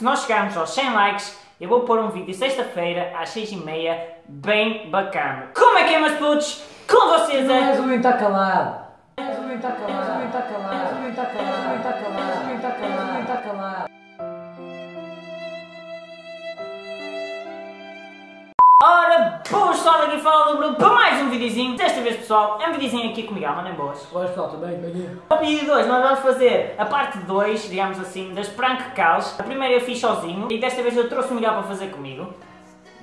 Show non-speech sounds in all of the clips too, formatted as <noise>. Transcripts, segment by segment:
Se nós chegarmos aos 100 likes, eu vou pôr um vídeo sexta-feira às 6h30 bem bacana. Como é que é, meus putos? Com vocês é... O menino está calado. O menino está calado. O menino está calado. O menino está calado. O menino está calado. Ora, boas pessoal, aqui fala do Bruno para mais um videozinho. Desta vez, pessoal, é um videozinho aqui com o Miguel, mandem boas. Olá pessoal, tudo bem? Bem-vindo. No vídeo 2 nós vamos fazer a parte 2, digamos assim, das prank calls. A primeira eu fiz sozinho e desta vez eu trouxe o Miguel para fazer comigo.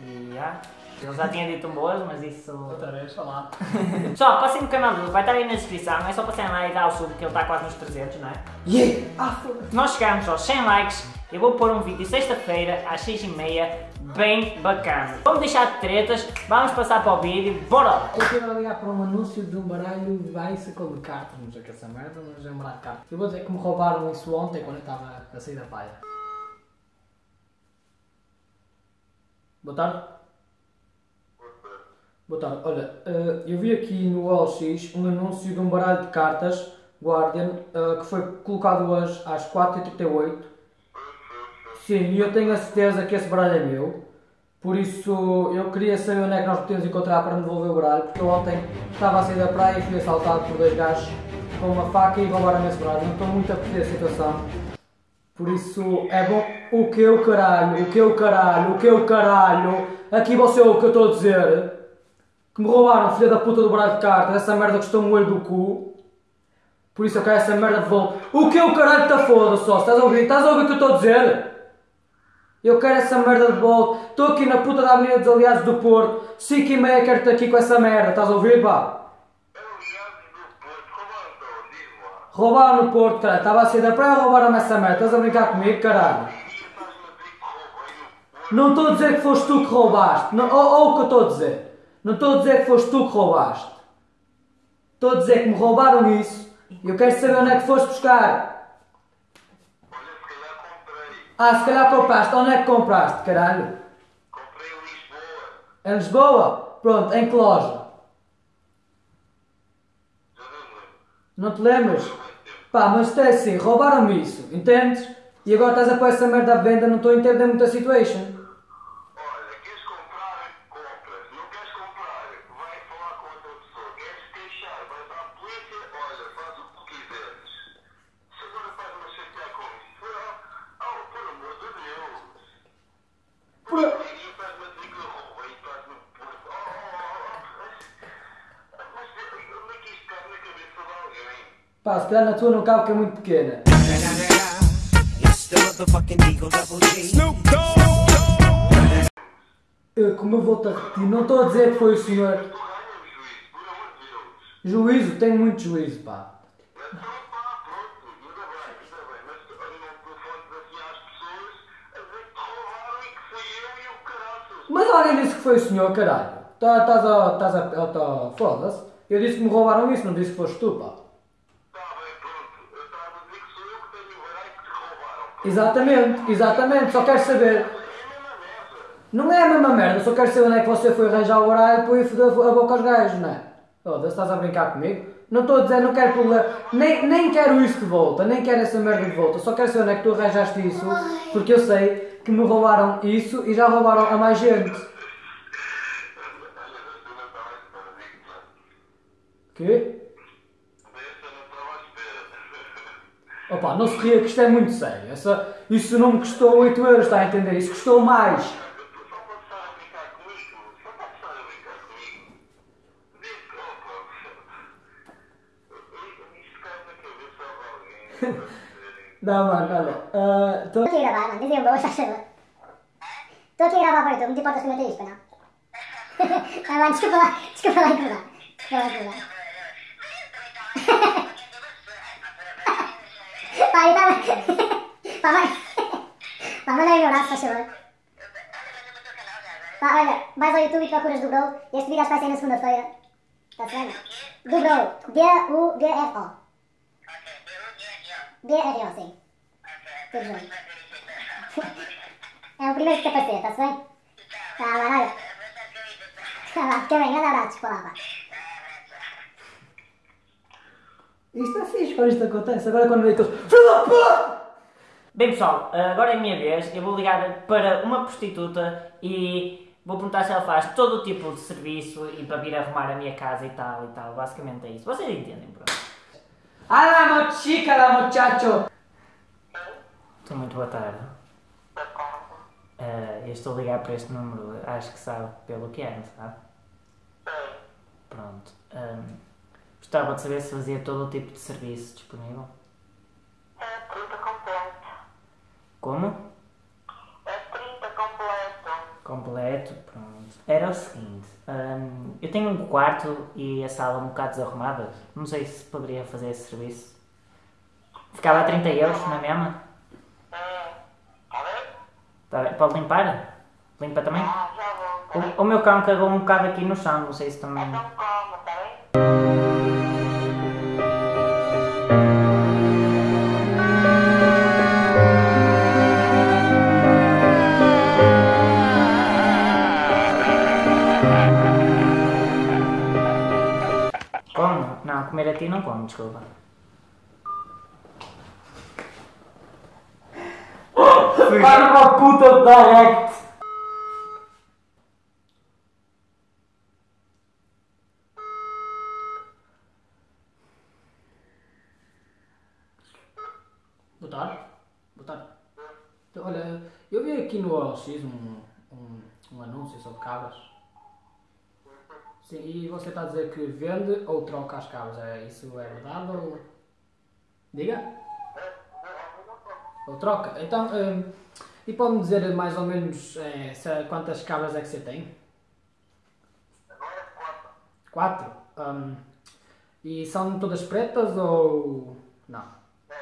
E já, ele já tinha dito um boas, mas isso... Outra vez, olá. <laughs> Pessoal, passem no canal dele, vai estar aí na descrição, é só passarem lá e dar o sub que ele está quase nos 300, não é? Yeah! Ah, Se nós chegarmos aos 100 likes, eu vou pôr um vídeo sexta-feira às 6h30 bem bacana. Vamos deixar de tretas, vamos passar para o vídeo, bora! Eu quero ligar para um anúncio de um baralho bicycle de cartas, não sei que é essa merda, mas é um baralho de cartas. Eu vou dizer que me roubaram isso ontem quando eu estava a sair da praia. Boa tarde. Boa tarde. Olha, eh, eu vi aqui no OLX um anúncio de um baralho de cartas Guardian eh, que foi colocado hoje às 4h38. Sim, e eu tenho a certeza que esse baralho é meu. Por isso eu queria saber onde é que nós podemos encontrar para me devolver o baralho, porque ontem estava a sair da praia e fui assaltado por dois gajos com uma faca e roubaram-me esse baralho. Não estou muito a perceber a situação. Por isso é bom. O que o caralho? O que o caralho? O que o caralho? Aqui você ouve o que eu estou a dizer? Que me roubaram, filha da puta do baralho de cartas, essa merda custou-me o olho do cu. Por isso eu quero essa merda de volta. O que o caralho está foda só? Estás a ouvir? Estás a ouvir o que eu estou a dizer? Eu quero essa merda de volta. Estou aqui na puta da Avenida dos Aliados do Porto. 5 e meia quero-te aqui com essa merda. Estás a ouvir, pá? Roubaram no Porto, caralho. Estava a sair da praia roubaram-me essa merda. Estás a brincar comigo, caralho? Não estou a dizer que foste tu que roubaste. Não, ou, ou o que eu estou a dizer. Não estou a dizer que foste tu que roubaste. Estou a dizer que me roubaram isso. E eu quero saber onde é que foste buscar. Ah, se calhar compraste. Onde é que compraste, caralho? Em Lisboa? Pronto, em que loja? Não te lembras? Pá, mas é assim, roubaram-me isso, entendes? E agora estás a pôr essa merda à venda, não estou a entender muito a situation. Olha, queres comprar, compras. Não queres comprar, vai falar com outra pessoa. Queres queixar, vais à polícia, olha, faz o que tu quiseres. Se agora estás-me a chatear com isso, oh, oh, por amor de Deus. Por... E estás-me a dizer que eu roubei, estás-me a pôr. Oh, oh, oh, oh. Mas, mas onde é que isto cabe na cabeça de alguém? Pá, se calhar na tua não cabe que é muito pequena. Eu, como eu vou-te a repetir, não estou a dizer que foi o senhor. Juízo, tenho muito juízo, pá. Então, mas assim e e alguém disse que foi o senhor, caralho. Tá- Estás a. Estás a. tá- Foda-se. Eu disse que me roubaram isso, não disse que foste tu, pá. Exatamente, exatamente, só quero saber. Não é a mesma merda, só quero saber onde é que você foi arranjar o horário para ir foder a boca aos gajos, não é? Foda-se, estás a brincar comigo? Não estou a dizer, não quero problema, nem, nem quero isso de volta, nem quero essa merda de volta, só quero saber onde é que tu arranjaste isso, porque eu sei que me roubaram isso e já roubaram a mais gente. Olha, desta não estava à espera, digo-te já. Quê? Desta não estava à espera. Opa, não se ria que isto é muito sério, essa, isso não me custou 8 euros, está a entender? Isso custou mais. Só para estar a brincar comigo, só para estar a brincar comigo. Digo que, opa, isto cai na cabeça de alguém. Não, mano, olha, tô- Estou aqui a gravar, mano. Dizem boas, faz favor. Estou aqui a gravar para o YouTube, não te importas comentar isto, para não? Ah, <laughs> mano, desculpa lá, desculpa lá incomodar. Desculpa lá incomodar. Pá, manda aí um abraço, faz favor. Pá, olha, vais ao YouTube e procuras do Bro. Este vídeo acho que vai sair na segunda-feira. Está-se bem? Do Bro. B-U-D-R-O. D-R-O, sim. Tudo junto. É o primeiro que te aparecer, está-se bem? Tá, mano, olha. Tá lá, fica bem, grande abraço, desculpa lá, pá. Isto é fixe quando isto acontece. Agora quando vem aqueles. Filho da puta! Bem pessoal, agora é a minha vez, eu vou ligar para uma prostituta e vou perguntar se ela faz todo o tipo de serviço e para vir arrumar a minha casa e tal e tal. Basicamente é isso. Vocês entendem, pronto. Hola, chica, la muchacho. Estou muito boa tarde. Eh, eu estou a ligar para este número, acho que sabe pelo que é, não sabe? Pronto. Ahm, gostava de saber se fazia todo o tipo de serviço disponível. É 30 completo. Como? É 30 completo. Completo, pronto. Era o seguinte, ahm, eu tenho um quarto e a sala um bocado desarrumada. Não sei se poderia fazer esse serviço. Ficava a 30 euros na mesma? É. Tá bem? Tá bem? Pode limpar? Limpa também? Ah, já vou. O, o meu cão cagou um bocado aqui no chão, não sei se também. Então desculpa. Para uma puta de direct. Boa tarde. Boa tarde. Então, Olha, eu vi aqui no OLX um, um, um anúncio sobre cabras. Sim, e você está a dizer que vende ou troca as cabras. É, isso é verdade ou. Diga? Ou troca? Então, hum, e pode-me dizer mais ou menos eh, se- quantas cabras é que você tem? Quatro. Hum, e são todas pretas ou. Não? É,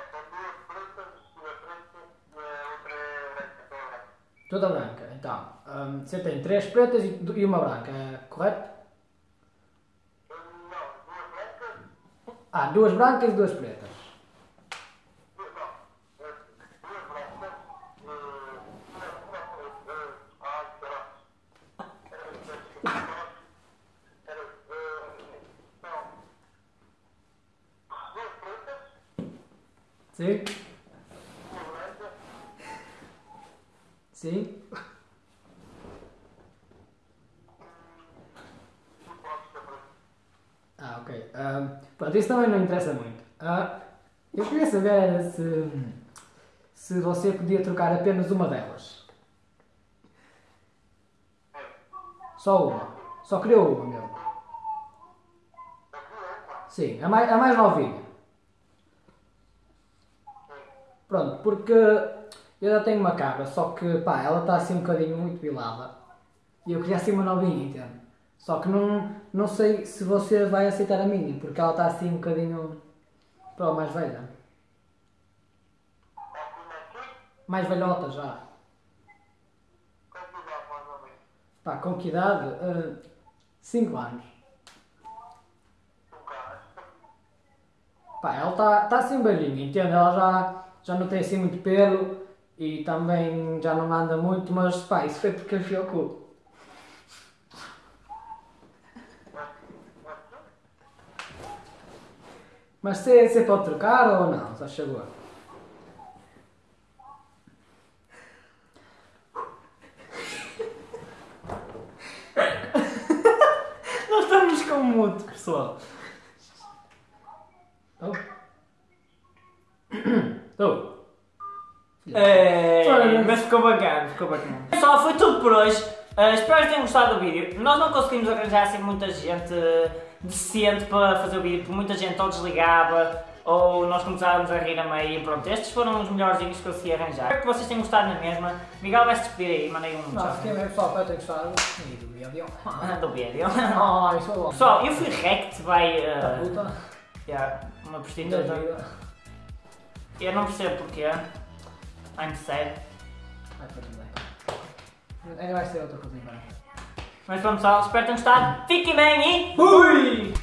é toda branca. Então, hum, você tem três pretas e, e uma branca, é correto? Não, duas brancas, Ah, duas brancas e duas pretas. duas não. É, Duas brancas, eh, uma, uma preta, ai, caralho. Era, era, eh, não. Duas pretas, Sim? uma branca, Sim? e pronto, está pronto. Pronto, isso também não interessa muito. Ah, eu queria saber se, se você podia trocar apenas uma delas. Só uma. Só queria uma mesmo. Sim, a mais, a mais novinha. Pronto, porque eu já tenho uma cabra, só que pá, ela está assim um bocadinho muito pilada. E eu queria assim uma novinha, entende? Só que não, não sei se você vai aceitar a minha, porque ela está assim um bocadinho. Pronto, mais velha. Mais velhota já. Pá, com que idade? 5 anos. Um carro. Pá, ela está tá assim velhinha, entende? Ela já, já não tem assim muito pelo e também já não anda muito, mas pá, isso foi porque enfiou o cu. Mas você, pode trocar ou não? Só chegou. <laughs> Nós estamos com mudo, pessoal. Oh. <coughs> Oh. É, mas ficou bacana, ficou bacana. Pessoal, foi tudo por hoje. Ah, espero que tenham gostado do vídeo. Nós não conseguimos arranjar assim muita gente decente para fazer o vídeo, porque muita gente ou desligava ou nós começávamos a rir a meio. Pronto, estes foram os melhorzinhos que consegui arranjar. Espero que vocês tenham gostado na mesma. Miguel vai se despedir aí, mandei um Não, fiquei bem pessoal, espero ter gostado. E do vídeo. <laughs> Do vídeo. <laughs> Ah, isso é bom. Pessoal, eu fui rect by Da uh, puta. yeah, uma prostituta. vida. Eu não percebo porquê. I'm sad. Vai para tudo bem. Ainda vai ser outra coisa embora. Mas vamos lá, espero que tenham gostado. Fiquem bem e fui!